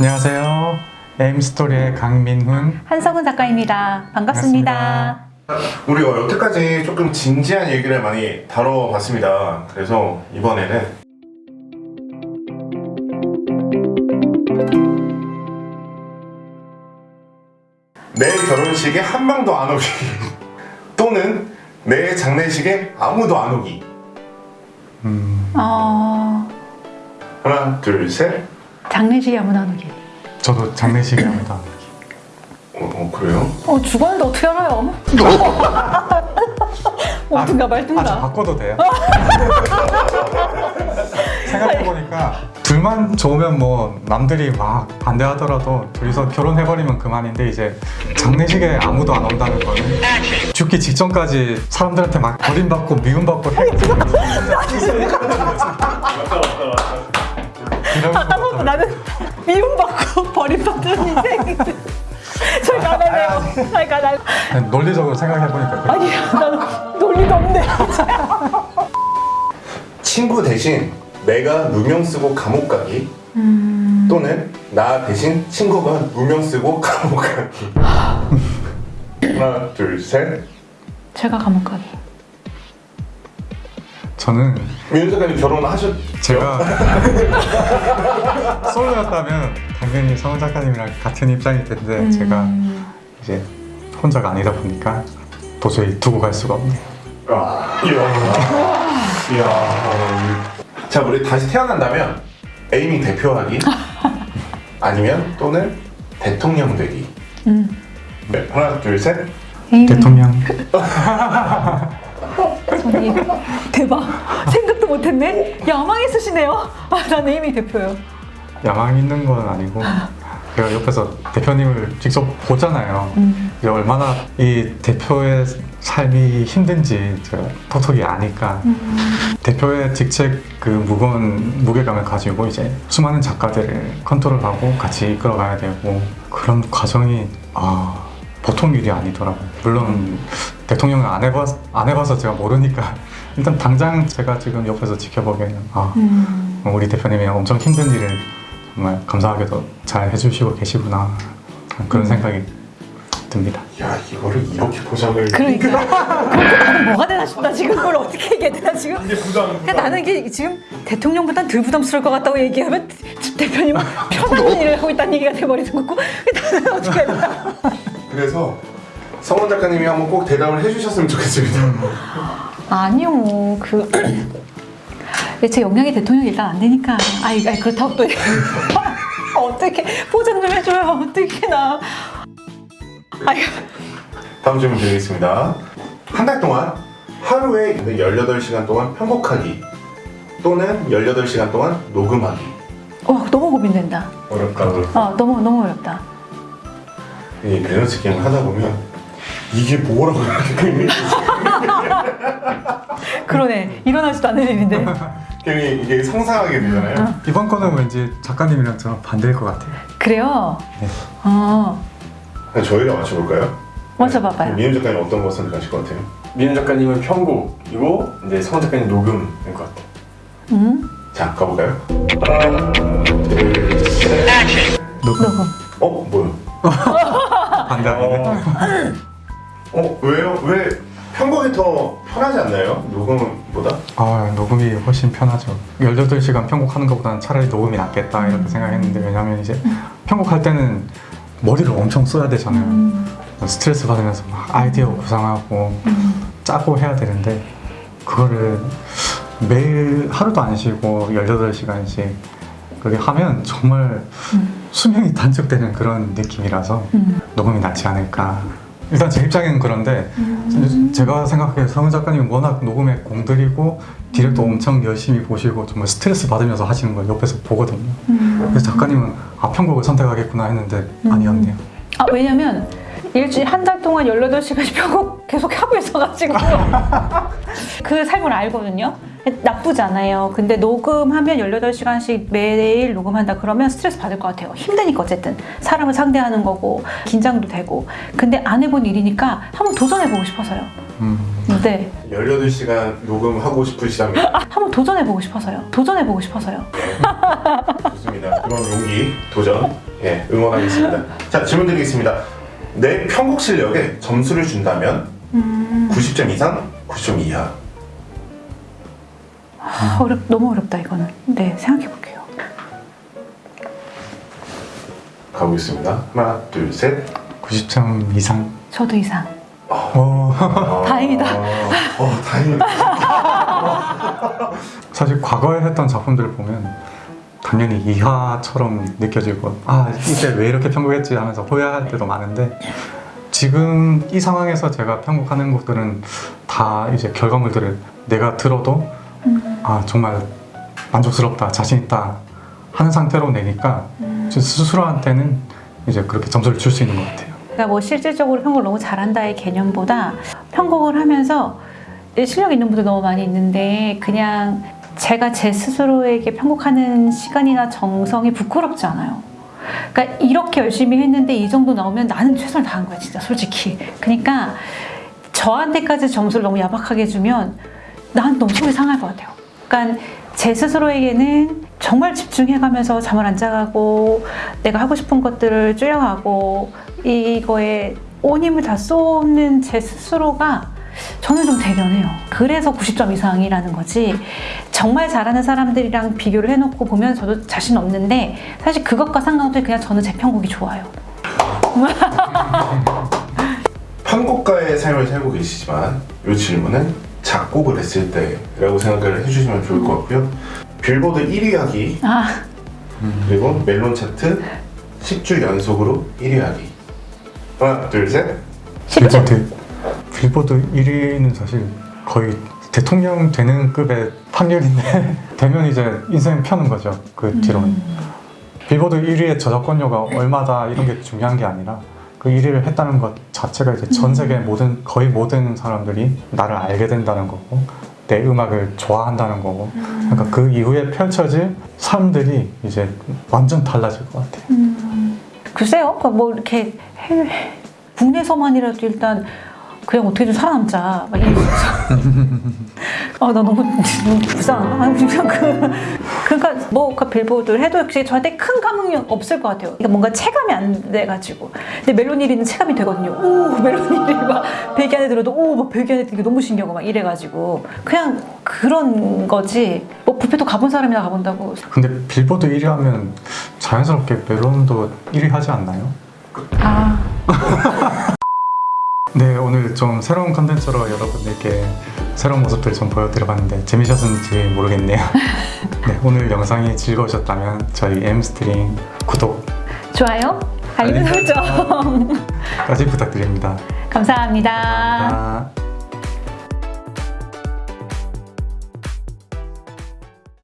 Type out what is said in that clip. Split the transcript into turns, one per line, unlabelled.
안녕하세요. 에임스토리의 강민훈.
한성은 작가입니다. 반갑습니다.
우리가 여태까지 조금 진지한 얘기를 많이 다뤄봤습니다. 그래서 이번에는 내 결혼식에 한 명도 안 오기 또는 내 장례식에 아무도 안 오기
어,
하나 둘셋
장례식에 아무나 안 오기.
저도 장례식에 아무도 안 오기.
어, 어, 그래요?
어, 죽었는데 어떻게 알아요? 어딘가
아, 저
말든가.
바꿔도 돼요? 생각해보니까 둘만 좋으면 뭐 남들이 막 반대하더라도 둘이서 결혼해버리면 그만인데 이제 장례식에 아무도 안 온다는 거는 죽기 직전까지 사람들한테 막 버림받고 미움받고 해가지고
아까부터 나는 미움받고 버림받는 인생. 저희 나가네요. 그러니까 나
그냥 논리적으로 생각해보니까.
아니 나는 논리가 없네.
친구 대신 내가 누명 쓰고 감옥 가기 또는 나 대신 친구가 누명 쓰고 감옥 가기 하나 둘셋
제가 감옥 가기.
저는
민훈 작가님 결혼하셨
제가 솔로였다면 당연히 성원 작가님이랑 같은 입장일 텐데
음.
제가 이제 혼자가 아니다 보니까 도저히 두고 갈 수가 없네요.
아, 이야 이야 자 우리 다시 태어난다면 에이미 대표하기 아니면 또는 대통령 되기
음.
네, 하나 둘셋.
대통령
저기 대박. 생각도 못했네. 야망 있으시네요. 아, 난 에이미 대표요.
야망 있는 건 아니고 제가 옆에서 대표님을 직접 보잖아요.
음.
이제 얼마나 이 대표의 삶이 힘든지 제가 톡톡이 아니까 대표의 직책 그 무거운 무게감을 가지고 이제 수많은 작가들을 컨트롤하고 같이 이끌어가야 되고 그런 과정이 아 보통 일이 아니더라고요. 물론 대통령을 안 해봤 안 해봐서 제가 모르니까 일단 당장 제가 지금 옆에서 지켜보기에는 아
음.
우리 대표님이 엄청 힘든 일을 정말 감사하게도 잘 해주시고 계시구나. 그런 생각이 듭니다.
야 이거를 이렇게 포장을
그러니까 나는 뭐가 되나 싶다. 지금 그걸 어떻게 얘기해야 되나 지금?
이게 부담
그러니까 나는 이게 지금 대통령보단 덜 부담스러울 것 같다고 얘기하면 대표님은 편한 일을 하고 있다는 얘기가 돼버리는 거고. 나는 어떻게 해야 되나
그래서 성원 작가님이 한번 꼭 대답을 해주셨으면 좋겠습니다.
아니요 그 제 역량이 대통령이 일단 안 되니까. 아이, 아이 그렇다고 또 어떻게 포장 좀 해줘요. 어떻게 나. 아이
다음 질문 드리겠습니다. 한 달 동안 하루에 18시간 동안 편곡하기 또는 18시간 동안 녹음하기.
어, 너무 고민된다.
어렵다.
어 너무 너무 어렵다
이 밸런스 게임을 하다 보면 이게 뭐라고
그러네 일어나지도 않는 일인데
괜히 이게 상상하게 되잖아요.
이번 거는 왠지 작가님이랑 저랑 반대일 것 같아요.
그래요?
네.
어
저희가 맞춰볼까요?
먼저 봐봐요
민훈 작가님 어떤 거 선택하실 것 같아요?
민훈 작가님은 편곡이고 이제 성원 작가님 녹음일 것 같아요.
음?
자, 가볼까요? 하나, 둘, 셋.
녹음
어? 뭐야?
반대하네.
어? 왜요? 왜 편곡이 더 편하지 않나요? 녹음보다?
아 녹음이 훨씬 편하죠. 18시간 편곡하는 것보다는 차라리 녹음이 낫겠다 이렇게 생각했는데 왜냐면 이제 편곡할 때는 머리를 엄청 써야 되잖아요.
음.
스트레스 받으면서 막 아이디어 구상하고 짜고 해야 되는데 그거를 매일 하루도 안 쉬고 18시간씩 그렇게 하면 정말 수명이 단축되는 그런 느낌이라서
음.
녹음이 낫지 않을까. 일단 제 입장에는 그런데
음.
제가 생각해 성은 작가님은 워낙 녹음에 공들이고 디렉도 엄청 열심히 보시고 정말 스트레스 받으면서 하시는 걸 옆에서 보거든요.
음.
그래서 작가님은 아 편곡을 선택하겠구나 했는데 아니었네요.
아 왜냐면 일주일 한 달 동안 18시간씩 편곡 계속 하고 있어가지고 그 삶을 알거든요 나쁘지 않아요. 근데 녹음하면 18시간씩 매일 녹음한다 그러면 스트레스 받을 것 같아요. 힘드니까 어쨌든. 사람을 상대하는 거고 긴장도 되고. 근데 안 해본 일이니까 한번 도전해보고 싶어서요.
음.
네.
18시간 녹음하고 싶으시다면
한번 도전해보고 싶어서요. 도전해보고 싶어서요.
좋습니다. 그런 용기, 도전. 예, 응원하겠습니다. 자, 질문 드리겠습니다. 내 편곡 실력에 점수를 준다면 90점 이상, 90점 이하.
아, 어렵, 너무 어렵다 이거는. 네, 생각해 볼게요.
가보겠습니다. 하나, 둘, 셋.
90점 이상.
저도 이상.
어,
다행이다.
어, 다행이다.
사실 과거에 했던 작품들을 보면 당연히 이하처럼 느껴지고 아 이때 왜 이렇게 편곡했지 하면서 후회할 때도 많은데 지금 이 상황에서 제가 편곡하는 곡들은 다 이제 결과물들을 내가 들어도 아 정말 만족스럽다 자신 있다 하는 상태로 내니까 저 스스로한테는 이제 그렇게 점수를 줄 수 있는 것 같아요.
그러니까 뭐 실질적으로 편곡을 너무 잘한다의 개념보다 편곡을 하면서 실력 있는 분들 너무 많이 있는데 그냥 제가 제 스스로에게 편곡하는 시간이나 정성이 부끄럽지 않아요. 그러니까 이렇게 열심히 했는데 이 정도 나오면 나는 최선을 다한 거야 진짜 솔직히. 그러니까 저한테까지 점수를 너무 야박하게 주면 난 너무 속이 상할 것 같아요. 그러니까 제 스스로에게는 정말 집중해가면서 잠을 안 자가고 내가 하고 싶은 것들을 줄여가고 이거에 온 힘을 다 쏟는 제 스스로가 저는 좀 대견해요. 그래서 90점 이상이라는 거지. 정말 잘하는 사람들이랑 비교를 해놓고 보면 저도 자신 없는데 사실 그것과 상관없이 그냥 저는 제 편곡이 좋아요.
편곡가의 삶을 살고 계시지만 이 질문은 작곡을 했을 때라고 생각을 해주시면 좋을 것 같고요. 빌보드 1위 하기
아,
그리고 멜론 차트 10주 연속으로 1위 하기. 하나, 둘, 셋.
쉽죠?
빌보드 빌보드 1위는 사실 거의 대통령 되는 급의 확률인데 되면 이제 인생 펴는 거죠 그 뒤로는 빌보드 1위의 저작권료가 얼마다 이런 게 중요한 게 아니라 그 1위를 했다는 것 자체가 이제 전 세계 모든 거의 모든 사람들이 나를 알게 된다는 거고 내 음악을 좋아한다는 거고 그러니까 그 이후에 펼쳐질 삶들이 이제 완전 달라질 것 같아요.
글쎄요. 그러니까 뭐 이렇게 해외, 국내에서만이라도 일단 그냥 어떻게든 살아남자. 막 이러면서. 아, 나 너무, 너무 불쌍하다. 그러니까 뭐, 그 빌보드를 해도 역시 저한테 큰 감흥이 없을 것 같아요. 그러니까 뭔가 체감이 안 돼가지고. 근데 멜로니리는 체감이 되거든요. 오, 멜로니리 막 베개 안에 들어도 오, 막 베개 안에 되게 너무 신기하고 막 이래가지고. 그냥 그런 거지. 뭐 뷔페도 가본 사람이나 가본다고.
근데 빌보드 1위 하면 자연스럽게 멜론도 1위 하지 않나요?
아,
네, 오늘 좀 새로운 컨텐츠로 여러분들께 새로운 모습들 좀 보여드려봤는데 재미있었는지 모르겠네요. 네, 오늘 영상이 즐거우셨다면 저희 M스트링 구독까지
좋아요? 알림 설정.
부탁드립니다.
감사합니다.
아.